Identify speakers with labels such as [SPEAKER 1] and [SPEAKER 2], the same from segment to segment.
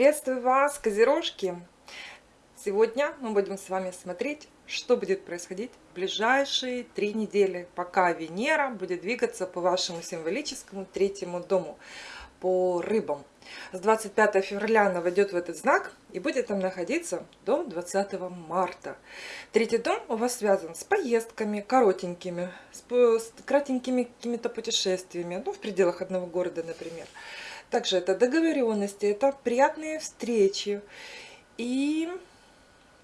[SPEAKER 1] Приветствую вас, козерожки! Сегодня мы будем с вами смотреть, что будет происходить в ближайшие три недели, пока Венера будет двигаться по вашему символическому третьему дому, по рыбам. С 25 февраля она войдет в этот знак и будет там находиться до 20 марта. Третий дом у вас связан с поездками коротенькими, с, с кратенькими какими-то путешествиями, ну, в пределах одного города, например. Также это договоренности, это приятные встречи. И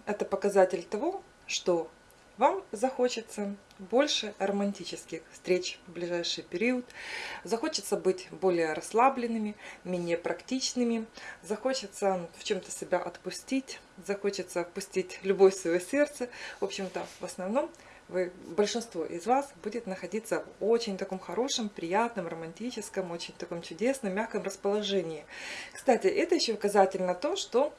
[SPEAKER 1] это показатель того, что вам захочется больше романтических встреч в ближайший период, захочется быть более расслабленными, менее практичными, захочется в чем-то себя отпустить, захочется отпустить любовь в свое сердце. В общем-то, в основном вы, большинство из вас будет находиться в очень таком хорошем, приятном, романтическом, очень таком чудесном, мягком расположении. Кстати, это еще указатель на то, что,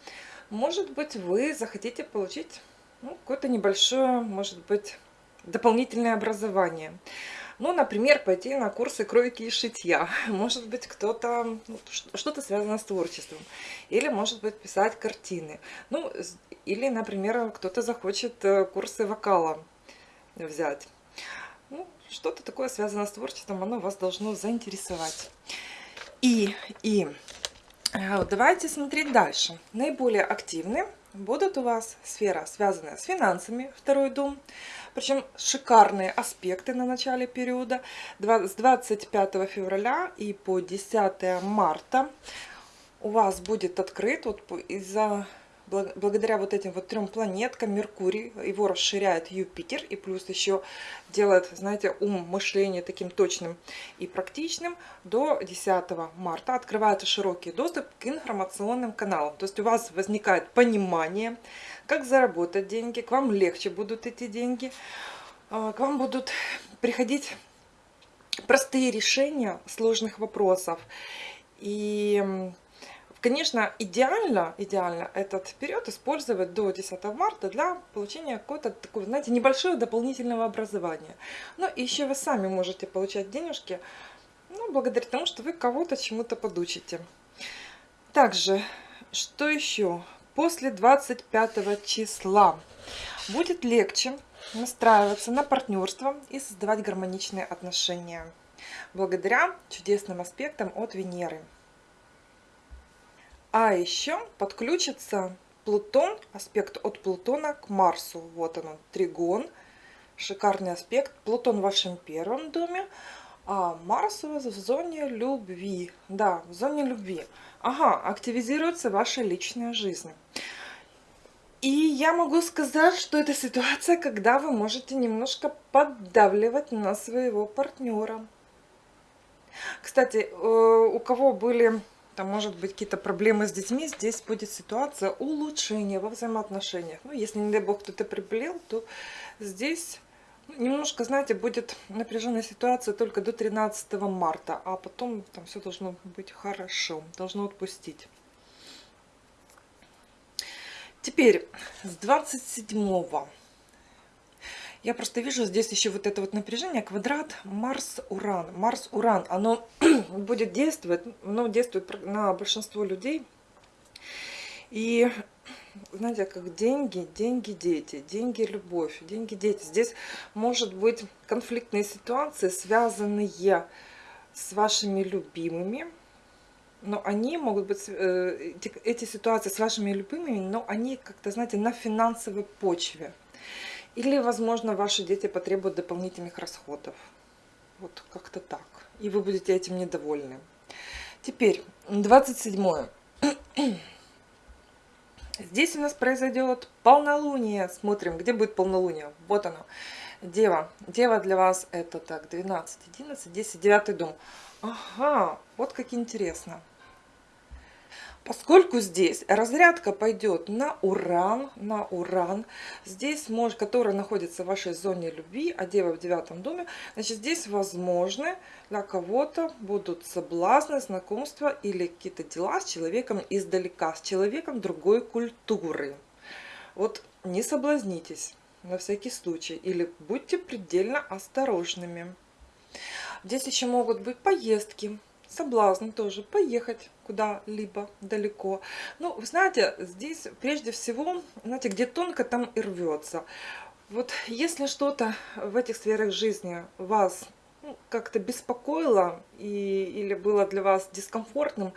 [SPEAKER 1] может быть, вы захотите получить ну, какое-то небольшое, может быть, дополнительное образование. Ну, например, пойти на курсы кройки и шитья. Может быть, кто-то, ну, что-то связано с творчеством. Или, может быть, писать картины. Ну, или, например, кто-то захочет э, курсы вокала взять. Ну, что-то такое связано с творчеством, оно вас должно заинтересовать. И, и э, давайте смотреть дальше. Наиболее активны будут у вас сфера, связанная с финансами, второй дом. Причем шикарные аспекты на начале периода. С 25 февраля и по 10 марта у вас будет открыт вот из-за благодаря вот этим вот трем планеткам Меркурий, его расширяет Юпитер и плюс еще делает, знаете, ум, мышление таким точным и практичным, до 10 марта открывается широкий доступ к информационным каналам. То есть у вас возникает понимание, как заработать деньги, к вам легче будут эти деньги, а, к вам будут приходить простые решения сложных вопросов. И Конечно, идеально, идеально этот период использовать до 10 марта для получения какого-то такого, знаете, небольшого дополнительного образования. Но еще вы сами можете получать денежки, ну, благодаря тому, что вы кого-то чему-то подучите. Также, что еще? После 25 числа будет легче настраиваться на партнерство и создавать гармоничные отношения благодаря чудесным аспектам от Венеры. А еще подключится Плутон, аспект от Плутона к Марсу. Вот он, тригон, шикарный аспект. Плутон в вашем первом доме, а Марс у вас в зоне любви. Да, в зоне любви. Ага, активизируется ваша личная жизнь. И я могу сказать, что это ситуация, когда вы можете немножко поддавливать на своего партнера. Кстати, э, у кого были там может быть какие-то проблемы с детьми, здесь будет ситуация улучшения во взаимоотношениях. Ну, если, не дай бог, кто-то приболел, то здесь немножко, знаете, будет напряженная ситуация только до 13 марта, а потом там все должно быть хорошо, должно отпустить. Теперь с 27 я просто вижу здесь еще вот это вот напряжение, квадрат Марс-Уран. Марс-Уран, оно будет действовать, оно действует на большинство людей. И знаете, как деньги, деньги, дети, деньги, любовь, деньги, дети. Здесь может быть конфликтные ситуации, связанные с вашими любимыми, но они могут быть, э, эти ситуации с вашими любимыми, но они как-то, знаете, на финансовой почве. Или, возможно, ваши дети потребуют дополнительных расходов. Вот как-то так. И вы будете этим недовольны. Теперь, 27. Здесь у нас произойдет полнолуние. Смотрим, где будет полнолуние. Вот оно. Дева. Дева для вас это так, 12, 11, 10, 9 дом. Ага, вот как интересно. Поскольку здесь разрядка пойдет на уран, на уран, здесь, может, который находится в вашей зоне любви, а дева в девятом доме, значит, здесь возможны для кого-то будут соблазны, знакомства или какие-то дела с человеком издалека, с человеком другой культуры. Вот не соблазнитесь на всякий случай или будьте предельно осторожными. Здесь еще могут быть поездки, соблазн тоже поехать куда-либо далеко. Ну, вы знаете, здесь прежде всего, знаете, где тонко, там и рвется. Вот если что-то в этих сферах жизни вас ну, как-то беспокоило и, или было для вас дискомфортным,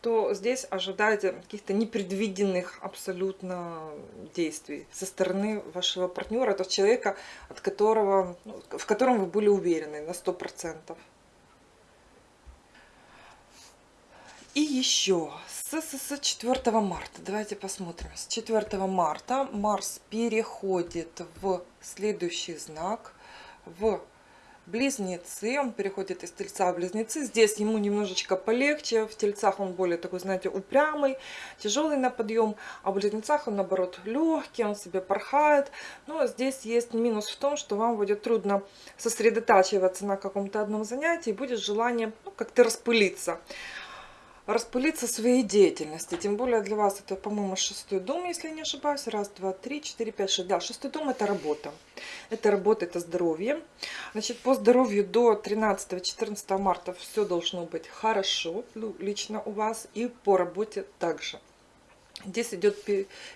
[SPEAKER 1] то здесь ожидайте каких-то непредвиденных абсолютно действий со стороны вашего партнера, то человека, от которого, ну, в котором вы были уверены на 100%. И еще с, с, с 4 марта, давайте посмотрим, с 4 марта Марс переходит в следующий знак, в Близнецы, он переходит из Тельца в Близнецы. Здесь ему немножечко полегче, в Тельцах он более такой, знаете, упрямый, тяжелый на подъем, а в Близнецах он, наоборот, легкий, он себе порхает. Но здесь есть минус в том, что вам будет трудно сосредотачиваться на каком-то одном занятии, будет желание ну, как-то распылиться распылиться своей деятельности. Тем более для вас это, по-моему, шестой дом, если я не ошибаюсь. Раз, два, три, четыре, пять, шесть. Да, шестой дом – это работа. Это работа, это здоровье. Значит, по здоровью до 13-14 марта все должно быть хорошо, лично у вас. И по работе также. Здесь идет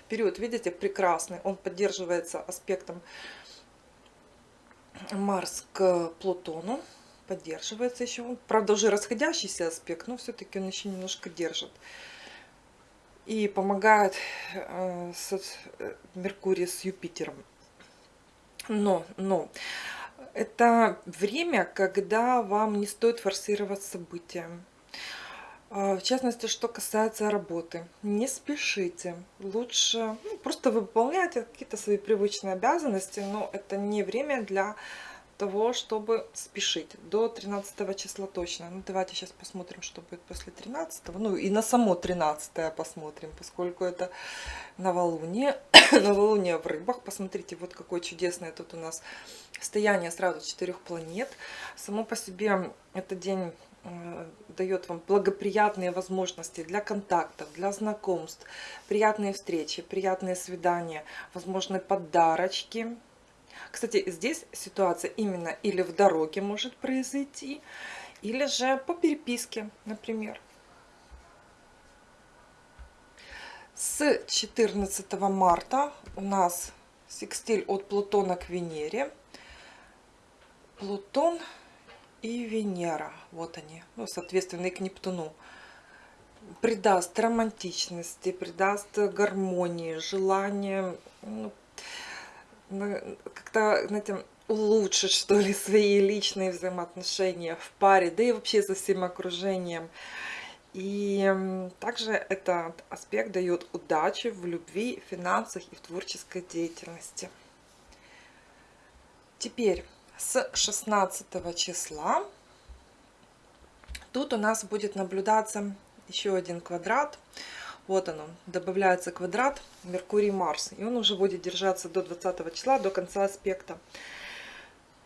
[SPEAKER 1] период, видите, прекрасный. Он поддерживается аспектом Марс к Плутону поддерживается еще. Правда, уже расходящийся аспект, но все-таки он еще немножко держит. И помогает э, с, э, Меркурий с Юпитером. Но, но, это время, когда вам не стоит форсировать события. А, в частности, что касается работы. Не спешите. Лучше ну, просто выполняйте какие-то свои привычные обязанности, но это не время для того, чтобы спешить. До 13 числа точно. Ну, давайте сейчас посмотрим, что будет после 13. Ну, и на само 13 посмотрим, поскольку это новолуние. новолуние в рыбах. Посмотрите, вот какое чудесное тут у нас стояние сразу четырех планет. Само по себе этот день э, дает вам благоприятные возможности для контактов, для знакомств, приятные встречи, приятные свидания, возможны подарочки, кстати, здесь ситуация именно или в дороге может произойти, или же по переписке, например. С 14 марта у нас секстиль от Плутона к Венере. Плутон и Венера, вот они, ну, соответственно, и к Нептуну придаст романтичности, придаст гармонии, желание ну, как-то, знаете, улучшить, что ли, свои личные взаимоотношения в паре, да и вообще со всем окружением. И также этот аспект дает удачи в любви, финансах и в творческой деятельности. Теперь с 16 числа тут у нас будет наблюдаться еще один квадрат вот оно, добавляется квадрат Меркурий-Марс. И он уже будет держаться до 20 числа, до конца аспекта.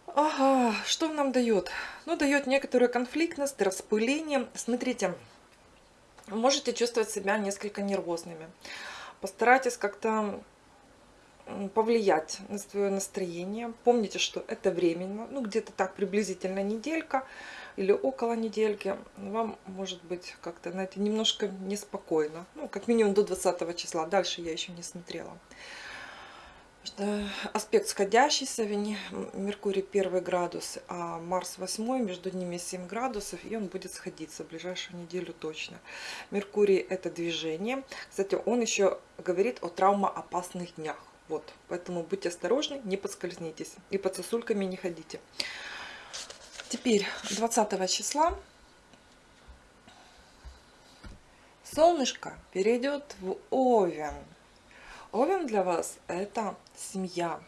[SPEAKER 1] Ага, что нам дает? Ну, дает некоторую конфликтность, распыление. Смотрите, можете чувствовать себя несколько нервозными. Постарайтесь как-то повлиять на свое настроение. Помните, что это временно, ну где-то так приблизительно неделька или около недельки, вам может быть как-то, знаете, немножко неспокойно. Ну, как минимум до 20 числа. Дальше я еще не смотрела. Аспект сходящийся, Меркурий 1 градус, а Марс 8, между ними 7 градусов, и он будет сходиться в ближайшую неделю точно. Меркурий это движение. Кстати, он еще говорит о травмоопасных днях. Вот, поэтому будьте осторожны, не подскользнитесь и под сосульками не ходите. Теперь 20 числа солнышко перейдет в Овен. Овен для вас это семья.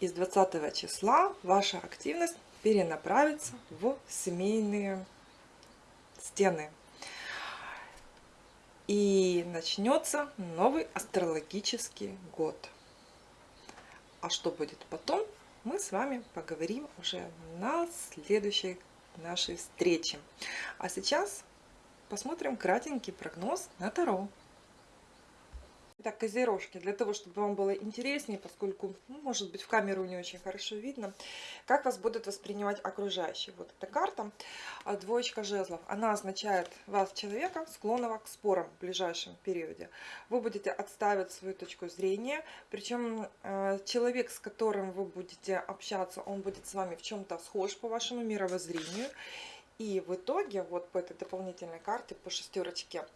[SPEAKER 1] И с 20 числа ваша активность перенаправится в семейные стены. И начнется новый астрологический год. А что будет потом, мы с вами поговорим уже на следующей нашей встрече. А сейчас посмотрим кратенький прогноз на Таро. Так, козерожки, для того, чтобы вам было интереснее, поскольку, ну, может быть, в камеру не очень хорошо видно, как вас будут воспринимать окружающие. Вот эта карта, а, двоечка жезлов, она означает вас, человека, склонного к спорам в ближайшем периоде. Вы будете отставить свою точку зрения, причем э, человек, с которым вы будете общаться, он будет с вами в чем-то схож по вашему мировоззрению. И в итоге, вот по этой дополнительной карте, по шестерочке,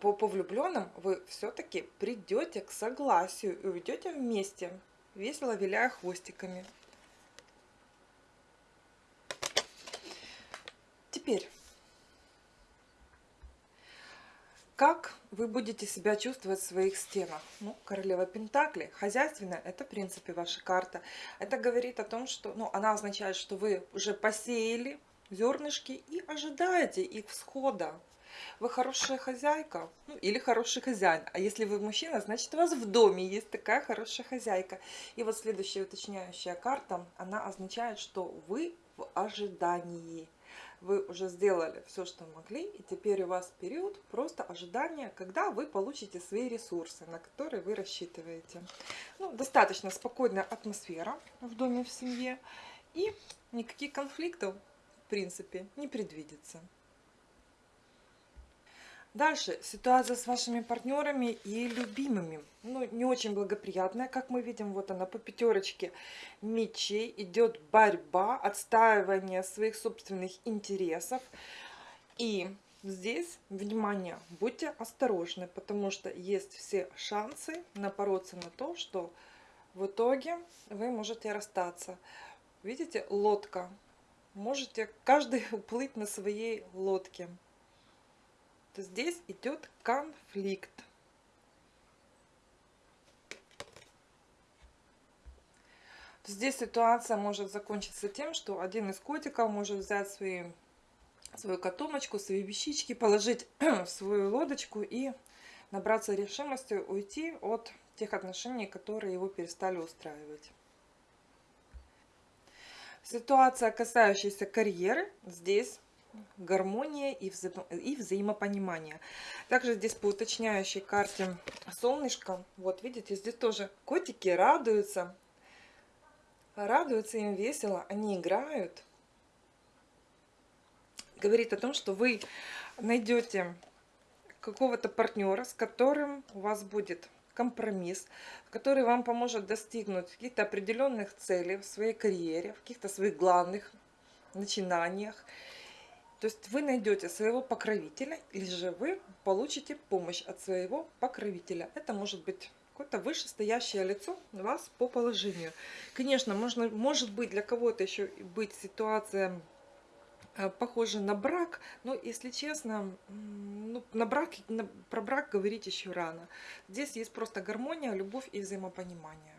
[SPEAKER 1] по, по влюбленным вы все-таки придете к согласию и уйдете вместе, весело виляя хвостиками. Теперь, как вы будете себя чувствовать в своих стенах? Ну, королева Пентакли, хозяйственная, это в принципе ваша карта. Это говорит о том, что, ну, она означает, что вы уже посеяли зернышки и ожидаете их всхода. Вы хорошая хозяйка ну, или хороший хозяин. А если вы мужчина, значит у вас в доме есть такая хорошая хозяйка. И вот следующая уточняющая карта, она означает, что вы в ожидании. Вы уже сделали все, что могли, и теперь у вас период просто ожидания, когда вы получите свои ресурсы, на которые вы рассчитываете. Ну, достаточно спокойная атмосфера в доме, в семье, и никаких конфликтов, в принципе, не предвидится. Дальше ситуация с вашими партнерами и любимыми. Ну, не очень благоприятная, как мы видим. Вот она по пятерочке мечей. Идет борьба, отстаивание своих собственных интересов. И здесь, внимание, будьте осторожны, потому что есть все шансы напороться на то, что в итоге вы можете расстаться. Видите, лодка. Можете каждый уплыть на своей лодке то здесь идет конфликт. Здесь ситуация может закончиться тем, что один из котиков может взять свои, свою котомочку, свои вещички, положить в свою лодочку и набраться решимости уйти от тех отношений, которые его перестали устраивать. Ситуация, касающаяся карьеры, здесь гармония и, вза и взаимопонимание. Также здесь по уточняющей карте солнышко. Вот видите, здесь тоже котики радуются. Радуются им весело, они играют. Говорит о том, что вы найдете какого-то партнера, с которым у вас будет компромисс, который вам поможет достигнуть каких-то определенных целей в своей карьере, в каких-то своих главных начинаниях. То есть вы найдете своего покровителя, или же вы получите помощь от своего покровителя. Это может быть какое-то вышестоящее лицо вас по положению. Конечно, можно, может быть для кого-то еще быть ситуация э, похожа на брак, но если честно, ну, на брак, на, про брак говорить еще рано. Здесь есть просто гармония, любовь и взаимопонимание.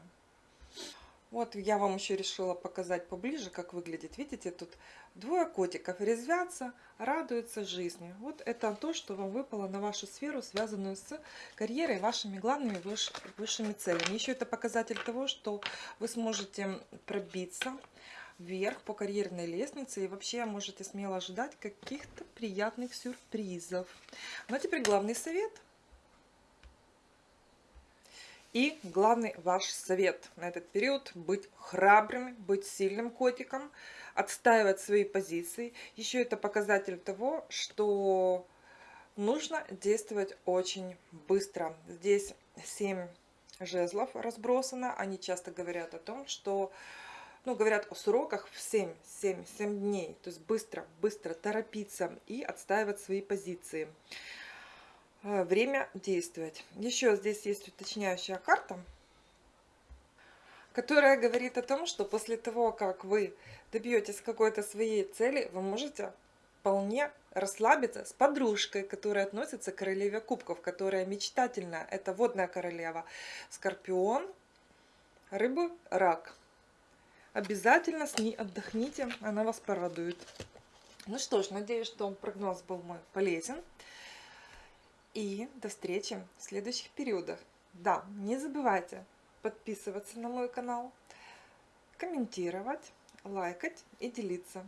[SPEAKER 1] Вот я вам еще решила показать поближе, как выглядит. Видите, тут двое котиков резвятся, радуются жизни. Вот это то, что вам выпало на вашу сферу, связанную с карьерой, вашими главными выш, высшими целями. Еще это показатель того, что вы сможете пробиться вверх по карьерной лестнице и вообще можете смело ожидать каких-то приятных сюрпризов. Ну а теперь главный совет – и главный ваш совет на этот период – быть храбрым, быть сильным котиком, отстаивать свои позиции. Еще это показатель того, что нужно действовать очень быстро. Здесь 7 жезлов разбросано. Они часто говорят о том, что ну, говорят о сроках в 7, 7, 7 дней. То есть быстро, быстро торопиться и отстаивать свои позиции. Э, время действовать. Еще здесь есть уточняющая карта, которая говорит о том, что после того, как вы добьетесь какой-то своей цели, вы можете вполне расслабиться с подружкой, которая относится к королеве кубков, которая мечтательная. Это водная королева. Скорпион, рыбы, рак. Обязательно с ней отдохните, она вас порадует. Ну что ж, надеюсь, что прогноз был мой полезен. И до встречи в следующих периодах. Да, не забывайте подписываться на мой канал, комментировать, лайкать и делиться.